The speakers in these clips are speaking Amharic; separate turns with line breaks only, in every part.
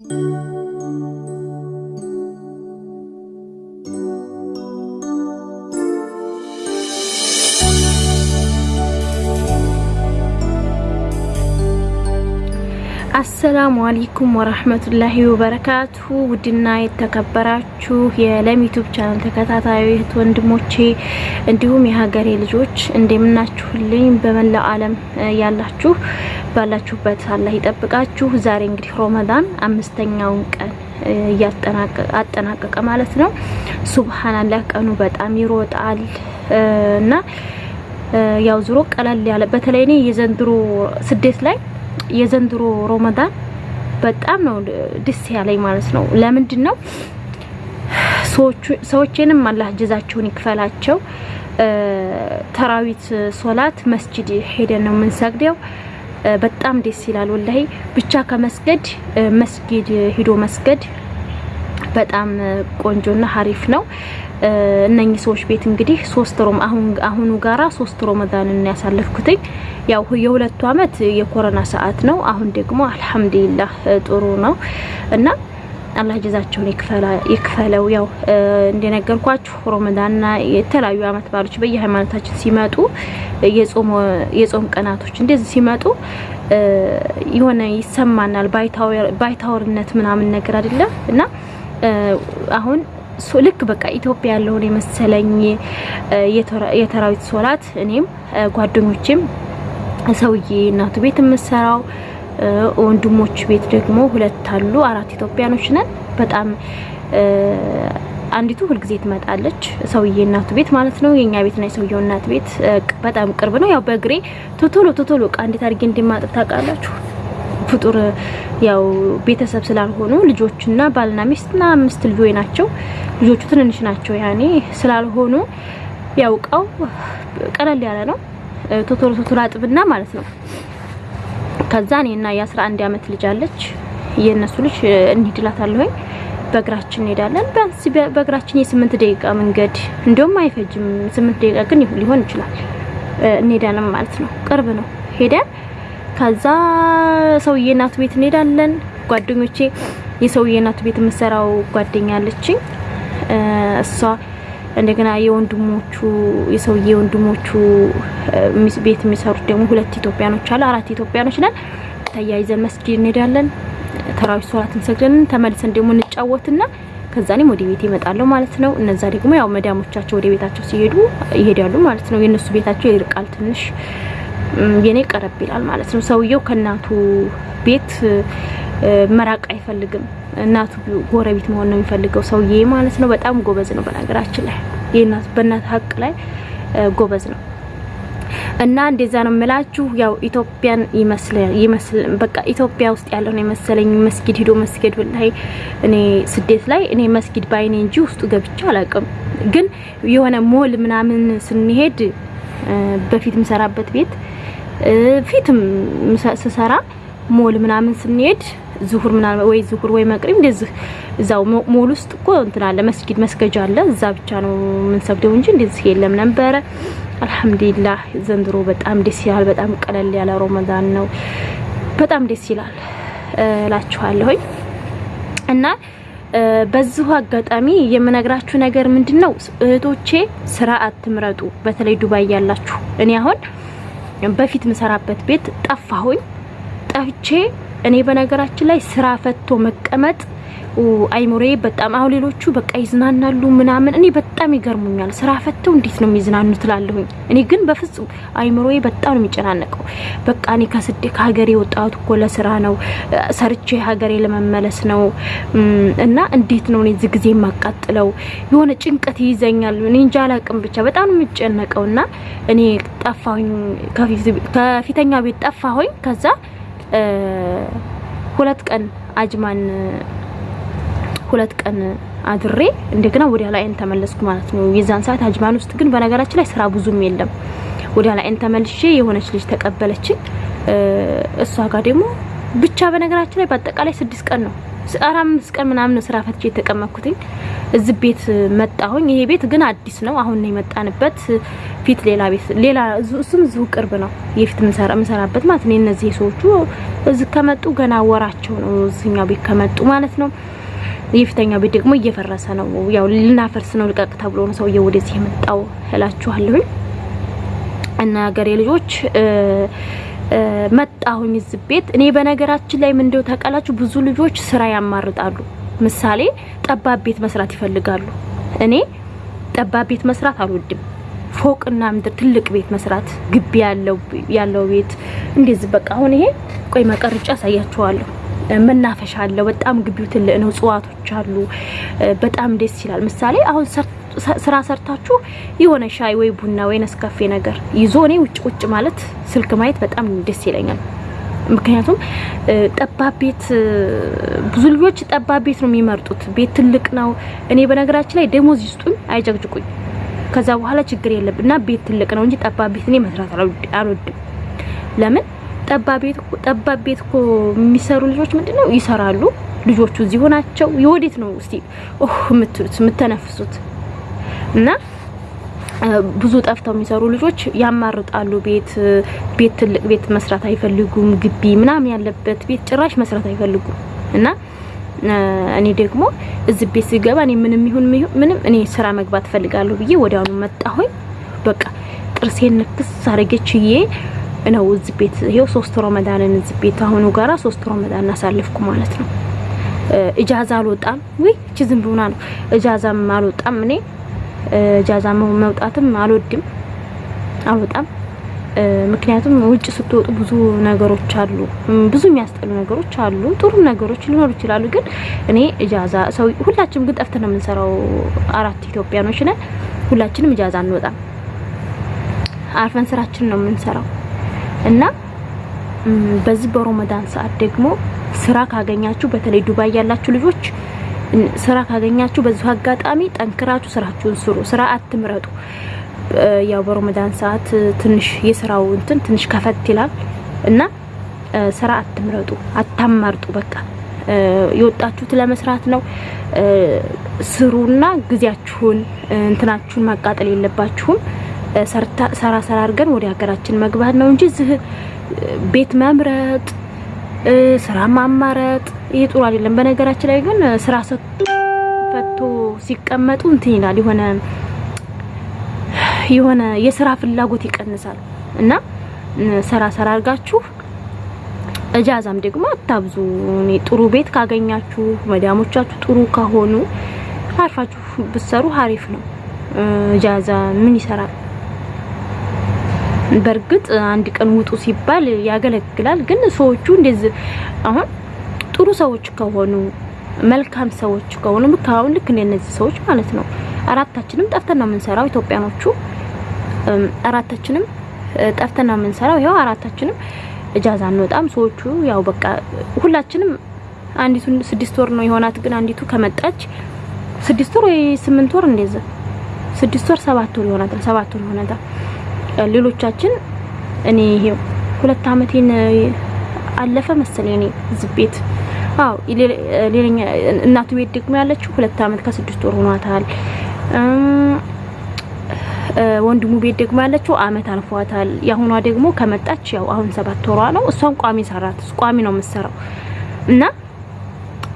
thank mm -hmm. you አሰላሙ አለይኩም ወራህመቱላሂ ወበረካቱሁ ውድና የተከበራችሁ የለም ዩቲዩብ ቻናል ተከታታዩ እህት ወንድሞቼ እንዲሁም የሀገሬ ልጆች እንደምናችሁልኝ በመላው ዓለም ያላችሁ ባላችሁበት አላህ ይጠብቃችሁ። ዛሬ እንግዲህ ሮመዳን አምስተኛውን ቀን እያጠናቀቀ ማለት ነው። ሱብሃንአላህ ቀኑ በጣም ይሮጣል እና ያው ዙሮ ቀለል ያለ በተለይ እኔ የዘንድሮ ስደት ላይ የዘንድሮ ሮመዳን በጣም ነው ደስ ያለኝ ማለት ነው። ለምንድን ነው ሰዎችንም አላህ ጀዛቸውን ይክፈላቸው። ተራዊት ሶላት መስጂድ ሄደን ነው የምንሰግደው። በጣም ደስ ይላል ወላሂ። ብቻ ከመስገድ መስጊድ ሂዶ መስገድ በጣም ቆንጆና ሀሪፍ ነው። እነኚህ ሰዎች ቤት እንግዲህ ሶስት ሮም አሁን አሁኑ ጋራ ሶስት ሮመዳንን ያሳለፍኩትኝ ያው የሁለቱ አመት የኮሮና ሰዓት ነው። አሁን ደግሞ አልሐምዱሊላህ ጥሩ ነው እና አላህ ጀዛቸውን ይክፈለው። ያው እንደነገርኳችሁ ሮመዳንና የተለያዩ አመት ባሎች በየሃይማኖታችን ሲመጡ የጾም ቀናቶች እንደዚህ ሲመጡ የሆነ ይሰማናል ባይታወርነት ምናምን ነገር አይደለም እና አሁን ልክ በቃ ኢትዮጵያ ያለውን የመሰለኝ የተራዊት ሶላት እኔም ጓደኞቼም ሰውዬ እናቱ ቤት የምሰራው ወንድሞች ቤት ደግሞ ሁለት አሉ። አራት ኢትዮጵያኖች ነን። በጣም አንዲቱ ሁልጊዜ ትመጣለች፣ ሰውዬ እናቱ ቤት ማለት ነው። የኛ ቤትና የሰውየው እናት ቤት በጣም ቅርብ ነው። ያው በእግሬ ቶቶሎ ቶቶሎ እቃ እንዴት አድርጌ እንደማጥብ ታውቃላችሁ። ፍጡር ያው ቤተሰብ ስላልሆኑ ልጆችና ባልና ሚስትና አምስት ልጆች ናቸው። ልጆቹ ትንንሽ ናቸው ያኔ ስላልሆኑ ያው እቃው ቀለል ያለ ነው። ቶቶሎ ቶቶሎ አጥብና ማለት ነው። ከዛ እኔና የ11 አመት ልጅ አለች። የእነሱ ልጅ እንሂድላታለሁኝ በእግራችን እንሄዳለን። ቢያንስ በእግራችን የስምንት ደቂቃ መንገድ እንዲሁም አይፈጅም። ስምንት ደቂቃ ግን ሊሆን ይችላል። እንሄዳለን ማለት ነው። ቅርብ ነው። ሄደን ከዛ ሰውዬ እናቱ ቤት እንሄዳለን። ጓደኞቼ የሰውዬ እናቱ ቤት የምሰራው ጓደኛ አለችኝ። እሷ እንደገና የወንድሞቹ የሰውዬ ወንድሞቹ ቤት የሚሰሩት ደግሞ ሁለት ኢትዮጵያኖች አሉ። አራት ኢትዮጵያኖች ነን። ተያይዘን መስጊድ እንሄዳለን። ተራዊት ሶላት እንሰግደን ተመልሰን ደግሞ እንጫወትና ከዛ እኔም ወደ ቤት ይመጣለሁ ማለት ነው። እነዛ ደግሞ ያው መዳሞቻቸው ወደ ቤታቸው ሲሄዱ ይሄዳሉ ማለት ነው። የነሱ ቤታቸው ይርቃል ትንሽ የኔ ቀረብ ይላል ማለት ነው። ሰውየው ከእናቱ ቤት መራቅ አይፈልግም። እናቱ ጎረቤት መሆን ነው የሚፈልገው ሰውዬ ማለት ነው። በጣም ጎበዝ ነው በነገራችን ላይ የእናት በእናት ሀቅ ላይ ጎበዝ ነው። እና እንደዛ ነው የምላችሁ። ያው ኢትዮጵያን ይመስል በቃ ኢትዮጵያ ውስጥ ያለው ነው የመሰለኝ መስጊድ ሄዶ መስጊድ ላይ እኔ ስደት ላይ እኔ መስጊድ ባይኔ እንጂ ውስጡ ገብቼ አላውቅም። ግን የሆነ ሞል ምናምን ስንሄድ በፊት የምሰራበት ቤት ፊትም ስሰራ ሞል ምናምን ስንሄድ ዙሁር ምናምን ወይ ዙሁር ወይ መቅሪብ እንደዚህ እዛው ሞል ውስጥ እኮ እንትን አለ መስጊድ መስገጃ አለ። እዛ ብቻ ነው የምንሰግደው እንጂ እንደዚህ የለም ነበረ። አልሐምዱሊላህ ዘንድሮ በጣም ደስ ይላል። በጣም ቀለል ያለ ሮመዳን ነው። በጣም ደስ ይላል እላችኋለሁኝ እና በዚሁ አጋጣሚ የምነግራችሁ ነገር ምንድን ነው እህቶቼ፣ ስራ አትምረጡ። በተለይ ዱባይ ያላችሁ እኔ አሁን በፊት ምሰራበት ቤት ጠፋሁኝ። ጠፍቼ እኔ በነገራችን ላይ ስራ ፈቶ መቀመጥ አይሞሬ በጣም አሁን ሌሎቹ በቃ ይዝናናሉ ምናምን፣ እኔ በጣም ይገርሙኛል። ስራ ፈተው እንዴት ነው የሚዝናኑ ትላለሁኝ። እኔ ግን በፍጹም አይሞሬ በጣም ነው የሚጨናነቀው። በቃ እኔ ከስደት ከሀገሬ የወጣሁት እኮ ለስራ ነው፣ ሰርቼ ሀገሬ ለመመለስ ነው እና እንዴት ነው እኔ እዚህ ጊዜ የማቃጥለው? የሆነ ጭንቀት ይይዘኛል። እኔ እንጃ አላቅም፣ ብቻ በጣም ነው የሚጨነቀው እና እኔ ጠፋሁኝ፣ ከፊተኛ ቤት ጠፋሁኝ። ከዛ ሁለት ቀን አጅማን ሁለት ቀን አድሬ እንደገና ወዲያ ላይን ተመለስኩ ማለት ነው። የዛን ሰዓት አጅማን ውስጥ ግን በነገራችን ላይ ስራ ብዙም የለም። ወዲያ ላይን ተመልሼ የሆነች ልጅ ተቀበለችኝ። እሷ ጋር ደግሞ ብቻ በነገራችን ላይ በአጠቃላይ ስድስት ቀን ነው አምስት ቀን ምናምን ስራ ፈትቼ የተቀመጥኩትኝ እዚህ ቤት መጣሁኝ። ይሄ ቤት ግን አዲስ ነው። አሁን ነው የመጣንበት። ፊት ሌላ ቤት ሌላ እሱም እዚሁ ቅርብ ነው የፊት የምሰራበት ማለት ነው። እነዚህ ሰዎቹ እዚህ ከመጡ ገና ወራቸው ነው እዚህኛው ቤት ከመጡ ማለት ነው። የፊተኛው ቤት ደግሞ እየፈረሰ ነው። ያው ልናፈርስ ነው ልቀቅ ተብሎ ነው ሰውዬው ወደዚህ የመጣው እላችኋለሁኝ። እና ሀገሬ ልጆች መጣሁኝ እዚህ ቤት። እኔ በነገራችን ላይ ምን ታውቃላችሁ፣ ብዙ ልጆች ስራ ያማርጣሉ። ምሳሌ ጠባብ ቤት መስራት ይፈልጋሉ። እኔ ጠባብ ቤት መስራት አልወድም። ፎቅና ምድር ትልቅ ቤት መስራት ግቢ ያለው ያለው ቤት እንደዚህ በቃ አሁን ይሄ ቆይ መቀርጫ ያሳያችኋለሁ። መናፈሻ አለው። በጣም ግቢው ትልቅ ነው። እጽዋቶች አሉ። በጣም ደስ ይላል። ምሳሌ አሁን ስራ ሰርታችሁ የሆነ ሻይ ወይ ቡና ወይ ነስካፌ ነገር ይዞ እኔ ውጭ ቁጭ ማለት ስልክ ማየት በጣም ደስ ይለኛል። ምክንያቱም ጠባብ ቤት ብዙ ልጆች ጠባብ ቤት ነው የሚመርጡት። ቤት ትልቅ ነው። እኔ በነገራችን ላይ ደሞዝ ይስጡኝ አይጨቅጭቁኝ፣ ከዛ በኋላ ችግር የለም እና ቤት ትልቅ ነው እንጂ ጠባብ ቤት እኔ መስራት አልወድም። ለምን ጠባብ ቤት እኮ የሚሰሩ ልጆች ምንድነው ይሰራሉ። ልጆቹ እዚሁ ናቸው። የወዴት ነው እስቲ ኦህ የምትሉት የምተነፍሱት እና ብዙ ጠፍተው የሚሰሩ ልጆች ያማርጣሉ። ቤት ቤት ትልቅ ቤት መስራት አይፈልጉም። ግቢ ምናምን ያለበት ቤት ጭራሽ መስራት አይፈልጉም። እና እኔ ደግሞ እዚህ ቤት ሲገባ እኔ ምንም ይሁን ምንም እኔ ስራ መግባት ፈልጋለሁ ብዬ ወዲያውኑ መጣሁኝ። በቃ ጥርሴን ንክስ አረገችዬ ነው እዚህ ቤት ይሄው ሶስት ረመዳንን እዚህ ቤት አሁኑ ጋራ ሶስት ረመዳን አሳልፍኩ ማለት ነው። እጃዛ አልወጣም ወይ እቺ ዝም ብሆና ነው እጃዛም አልወጣም እኔ ጃዛ መውጣትም አልወድም አልወጣም። ምክንያቱም ውጭ ስትወጡ ብዙ ነገሮች አሉ፣ ብዙ የሚያስጠሉ ነገሮች አሉ። ጥሩ ነገሮች ሊኖሩ ይችላሉ። ግን እኔ እጃዛ ሰው ሁላችንም ግን ጠፍተን ነው የምንሰራው። አራት ኢትዮጵያኖች ነን። ሁላችንም እጃዛ አንወጣም። አርፈን ስራችን ነው የምንሰራው እና በዚህ በሮመዳን ሰዓት ደግሞ ስራ ካገኛችሁ በተለይ ዱባይ ያላችሁ ልጆች ስራ ካገኛችሁ በዚሁ አጋጣሚ ጠንክራችሁ ስራችሁን ስሩ። ስራ አትምረጡ። ያው በረመዳን ሰዓት ትንሽ የስራው እንትን ትንሽ ከፈት ይላል እና ስራ አትምረጡ፣ አታማርጡ። በቃ የወጣችሁት ለመስራት ነው። ስሩና ጊዜያችሁን እንትናችሁን ማቃጠል የለባችሁም። ሰራ ሰራ አድርገን ወደ ሀገራችን መግባት ነው እንጂ እዚህ ቤት መምረጥ ስራ ማማረጥ ይሄ ጥሩ አይደለም። በነገራችን ላይ ግን ስራ ፈቶ ሲቀመጡ እንትን ይላል የሆነ የሆነ የስራ ፍላጎት ይቀንሳል እና ስራ ስራ አድርጋችሁ እጃዛም ደግሞ አታብዙ። እኔ ጥሩ ቤት ካገኛችሁ መዳሞቻችሁ ጥሩ ከሆኑ አርፋችሁ ብትሰሩ አሪፍ ነው። እጃዛ ምን ይሰራል? በእርግጥ አንድ ቀን ውጡ ሲባል ያገለግላል። ግን ሰዎቹ እንደዚህ አሁን ጥሩ ሰዎች ከሆኑ መልካም ሰዎች ከሆኑ ልክ አሁን ልክ እንደነዚህ ሰዎች ማለት ነው። አራታችንም ጠፍተን ነው የምንሰራው ኢትዮጵያኖቹ አራታችንም ጠፍተን ነው የምንሰራው። ይኸው አራታችንም እጃዛ አንወጣም። ሰዎቹ ያው በቃ ሁላችንም አንዲቱ ስድስት ወር ነው የሆናት። ግን አንዲቱ ከመጣች ስድስት ወር ወይ ስምንት ወር እንደዛ ስድስት ወር ሰባት ወር ይሆናታል። ሰባት ወር ይሆናታል። ሌሎቻችን እኔ ይሄው ሁለት አመቴን አለፈ መሰለኝ እኔ እዚህ ቤት አው ሌላኛ እናቱ ቤት ደግሞ ያለችው ሁለት አመት ከስድስት ወር ሆኗታል። ወንድሙ ቤት ደግሞ ያለችው አመት አልፏታል። የአሁኗ ደግሞ ከመጣች ያው አሁን ሰባት ወሯ ነው። እሷም ቋሚ ሰራት ቋሚ ነው የምትሰራው እና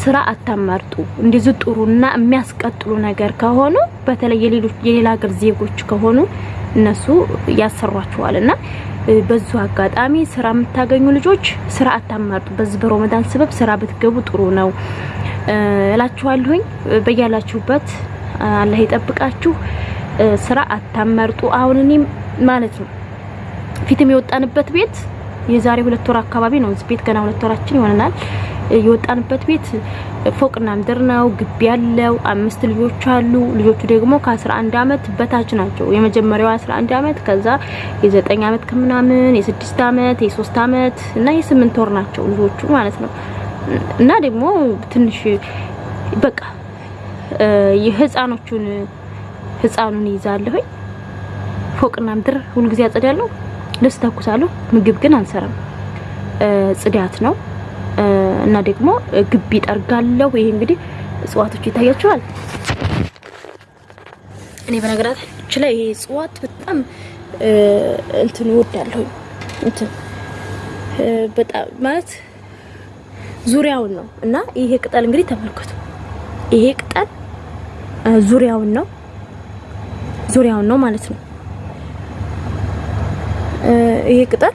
ስራ አታማርጡ። እንደዚህ ጥሩና የሚያስቀጥሉ ነገር ከሆኑ በተለይ የሌላ ሀገር ዜጎች ከሆኑ እነሱ ያሰሯቸዋል እና በዙ አጋጣሚ ስራ የምታገኙ ልጆች ስራ አታማርጡ። በዚህ በረመዳን ስበብ ስራ ብትገቡ ጥሩ ነው እላችኋለሁኝ። በያላችሁበት አላህ ይጠብቃችሁ። ስራ አታማርጡ። አሁን እኔም ማለት ነው ፊትም የወጣንበት ቤት የዛሬ ሁለት ወር አካባቢ ነው። እዚህ ቤት ገና ሁለት ወራችን ይሆነናል። የወጣንበት ቤት ፎቅና ምድር ነው። ግቢ ያለው አምስት ልጆች አሉ። ልጆቹ ደግሞ ከ11 አመት በታች ናቸው። የመጀመሪያው 11 አመት፣ ከዛ የ9 አመት ከምናምን፣ የ6 አመት፣ የ3 አመት እና የ8 ወር ናቸው ልጆቹ ማለት ነው። እና ደግሞ ትንሽ በቃ የህፃኖቹን ህፃኑን ይዛለሁኝ። ፎቅና ምድር ሁልጊዜ አጸዳለሁ፣ ልብስ ተኩሳለሁ። ምግብ ግን አንሰራም። ጽዳት ነው እና ደግሞ ግቢ ጠርጋለሁ። ይሄ እንግዲህ እጽዋቶች ይታያቸዋል። እኔ በነገራችን ላይ ይሄ እጽዋት በጣም እንትን እወዳለሁ። እንትን በጣም ማለት ዙሪያውን ነው እና ይሄ ቅጠል እንግዲህ ተመልከቱ። ይሄ ቅጠል ዙሪያውን ነው ዙሪያውን ነው ማለት ነው። ይሄ ቅጠል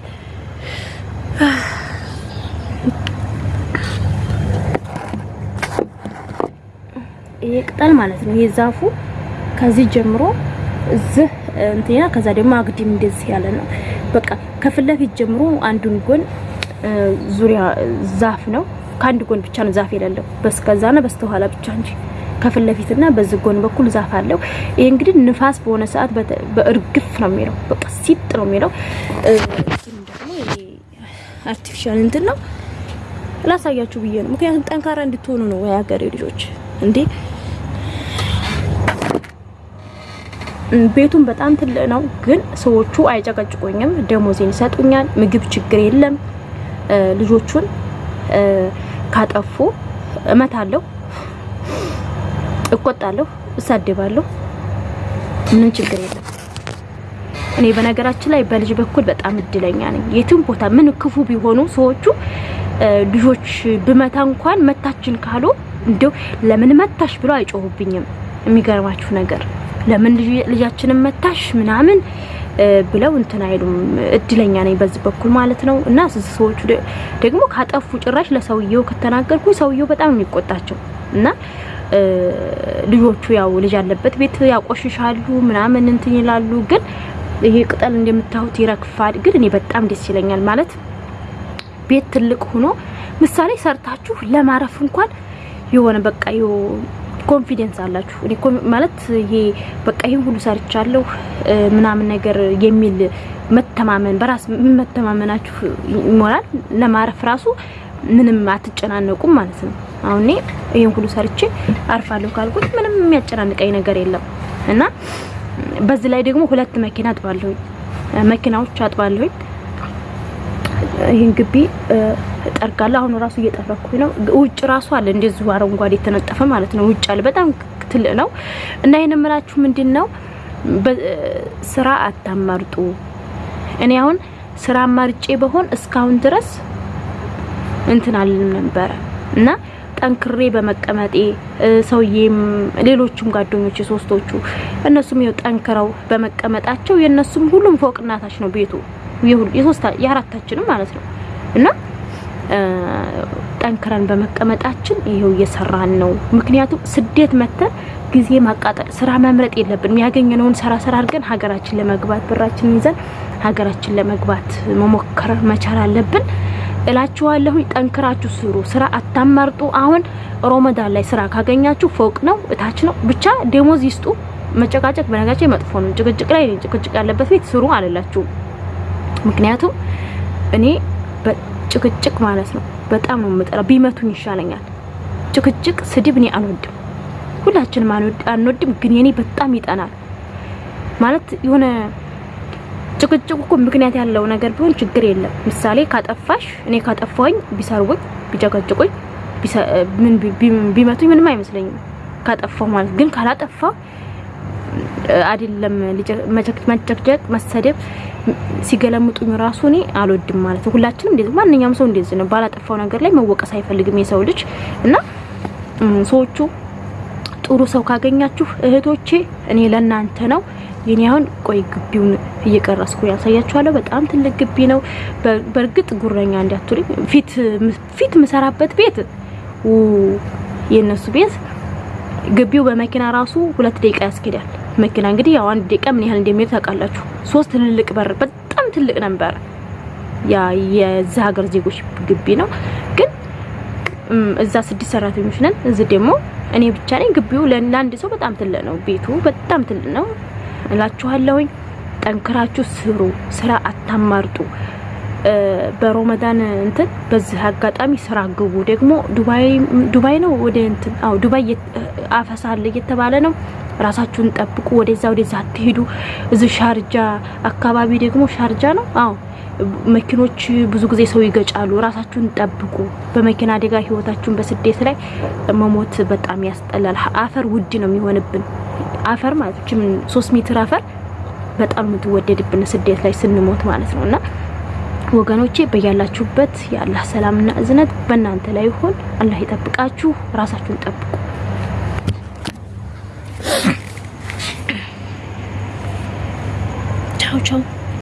ይሄ ቅጠል ማለት ነው። ይሄ ዛፉ ከዚህ ጀምሮ እዚህ እንትና ከዛ ደግሞ አግዲም እንደዚህ ያለ ነው። በቃ ከፊት ለፊት ጀምሮ አንዱን ጎን ዙሪያ ዛፍ ነው። ከአንድ ጎን ብቻ ነው ዛፍ የሌለው በስከዛና በስተኋላ ብቻ እንጂ ከፊት ለፊትና በዚህ ጎን በኩል ዛፍ አለው። ይሄ እንግዲህ ንፋስ በሆነ ሰዓት በእርግፍ ነው የሚለው፣ በቃ ሲጥ ነው የሚለው። ደግሞ artificial እንትን ነው ላሳያችሁ ብዬ ነው። ምክንያቱም ጠንካራ እንድትሆኑ ነው የሀገሬ ልጆች እንዴ ቤቱን በጣም ትልቅ ነው፣ ግን ሰዎቹ አይጨቀጭቁኝም። ደሞዜን ይሰጡኛል። ምግብ ችግር የለም። ልጆቹን ካጠፉ እመታለሁ፣ እቆጣለሁ፣ እሳደባለሁ። ምንም ችግር የለም። እኔ በነገራችን ላይ በልጅ በኩል በጣም እድለኛ ነኝ። የትም ቦታ ምን ክፉ ቢሆኑ ሰዎቹ ልጆች ብመታ እንኳን መታችን ካሉ እንደው ለምን መታሽ ብሎ አይጮሁብኝም። የሚገርማችሁ ነገር ለምን ልጃችንን መታሽ ምናምን ብለው እንትን አይሉም። እድለኛ ነኝ በዚህ በኩል ማለት ነው። እና ሰዎቹ ደግሞ ካጠፉ ጭራሽ ለሰውየው ከተናገርኩ ሰውየው በጣም የሚቆጣቸው እና ልጆቹ ያው ልጅ ያለበት ቤት ያቆሽሻሉ ምናምን እንትን ይላሉ። ግን ይሄ ቅጠል እንደምታዩት ይረግፋል። ግን እኔ በጣም ደስ ይለኛል ማለት ቤት ትልቅ ሆኖ ምሳሌ ሰርታችሁ ለማረፍ እንኳን የሆነ በቃ confidence አላችሁ። ማለት ይሄ በቃ ይሄን ሁሉ ሰርቻለሁ ምናምን ነገር የሚል መተማመን በራስ መተማመናችሁ ይሞላል። ለማረፍ ራሱ ምንም አትጨናነቁም ማለት ነው። አሁን እኔ ይሄን ሁሉ ሰርቼ አርፋለሁ ካልኩት ምንም የሚያጨናንቀኝ ነገር የለም እና በዚህ ላይ ደግሞ ሁለት መኪና አጥባለሁኝ መኪናዎች አጥባለሁኝ። ይህን ግቢ ጠርጋለሁ። አሁን ራሱ እየጠረኩኝ ነው። ውጭ ራሱ አለ እንደዚሁ አረንጓዴ የተነጠፈ ማለት ነው። ውጭ አለ በጣም ትልቅ ነው እና ይሄን የምላችሁ ምንድን ነው ስራ አታማርጡ። እኔ አሁን ስራ አማርጬ በሆን እስካሁን ድረስ እንትን አልልም ነበረ እና ጠንክሬ በመቀመጤ ሰውዬም ሌሎቹም ጓደኞች ሶስቶቹ እነሱም ይኸው ጠንክረው በመቀመጣቸው የእነሱም ሁሉም ፎቅ እናታች ነው ቤቱ የአራታችንም ማለት ነው እና ጠንክረን በመቀመጣችን ይሄው እየሰራን ነው። ምክንያቱም ስደት መተን ጊዜ ማቃጠል ስራ መምረጥ የለብንም። ያገኘነውን ስራ ስራ አድርገን ሀገራችን ለመግባት ብራችን ይዘን ሀገራችን ለመግባት መሞከር መቻል አለብን እላችኋለሁ። ጠንክራችሁ ስሩ፣ ስራ አታማርጡ። አሁን ሮመዳን ላይ ስራ ካገኛችሁ ፎቅ ነው እታች ነው ብቻ ደሞዝ ይስጡ። መጨቃጨቅ በነጋቸው መጥፎ ነው። ጭቅጭቅ ላይ ጭቅጭቅ ያለበት ቤት ስሩ አልላችሁም። ምክንያቱም እኔ ጭቅጭቅ ማለት ነው በጣም ነው የምጠላው። ቢመቱኝ ይሻለኛል። ጭቅጭቅ፣ ስድብ እኔ አልወድም። ሁላችንም አንወድም፣ ግን የኔ በጣም ይጠናል ማለት የሆነ ጭቅጭቅ እኮ ምክንያት ያለው ነገር ቢሆን ችግር የለም። ምሳሌ ካጠፋሽ እኔ ካጠፋኝ ቢሰርቡኝ፣ ቢጨቀጭቁኝ፣ ቢመቱኝ ምንም አይመስለኝም ካጠፋው ማለት ግን ካላጠፋ አይደለም መጨቅጨቅ፣ መሰደብ ሲገለምጡኝ ራሱ እኔ አልወድም ማለት ነው። ሁላችንም እንደዚህ ማንኛውም ሰው እንደዚህ ነው። ባላጠፋው ነገር ላይ መወቀስ አይፈልግም የሰው ልጅ እና ሰዎቹ ጥሩ ሰው ካገኛችሁ እህቶቼ እኔ ለእናንተ ነው። የኔ አሁን ቆይ ግቢውን እየቀረስኩ ያሳያችኋለሁ። በጣም ትልቅ ግቢ ነው። በእርግጥ ጉረኛ እንዳትሉኝ ፊት ፊት ምሰራበት ቤት የእነሱ ቤት ግቢው በመኪና ራሱ ሁለት ደቂቃ ያስኬዳል። መኪና እንግዲህ ያው አንድ ደቂቃ ምን ያህል እንደሚሄድ ታውቃላችሁ። ሶስት ትልልቅ በር በጣም ትልቅ ነበር። ያ የዛ ሀገር ዜጎች ግቢ ነው። ግን እዛ ስድስት ሰራተኞች ነን። እዚህ ደግሞ እኔ ብቻ ነኝ። ግቢው ለአንድ ሰው በጣም ትልቅ ነው። ቤቱ በጣም ትልቅ ነው እላችኋለሁኝ። ጠንክራችሁ ስሩ፣ ስራ አታማርጡ። በሮመዳን እንትን በዚህ አጋጣሚ ስራ ግቡ። ደግሞ ዱባይ ነው ወደ እንትን አዎ ዱባይ አፈሳለ እየተባለ ነው። ራሳችሁን ጠብቁ። ወደዛ ወደዛ አትሄዱ። እዚህ ሻርጃ አካባቢ ደግሞ ሻርጃ ነው አዎ መኪኖች ብዙ ጊዜ ሰው ይገጫሉ። ራሳችሁን ጠብቁ። በመኪና አደጋ ህይወታችሁን በስደት ላይ መሞት በጣም ያስጠላል። አፈር ውድ ነው የሚሆንብን። አፈር ማለት ሶስት ሜትር አፈር በጣም የምትወደድብን ስደት ላይ ስንሞት ማለት ነው እና ወገኖቼ በያላችሁበት የአላህ ሰላምና እዝነት በእናንተ ላይ ይሁን። አላህ ይጠብቃችሁ። ራሳችሁን ጠብቁ።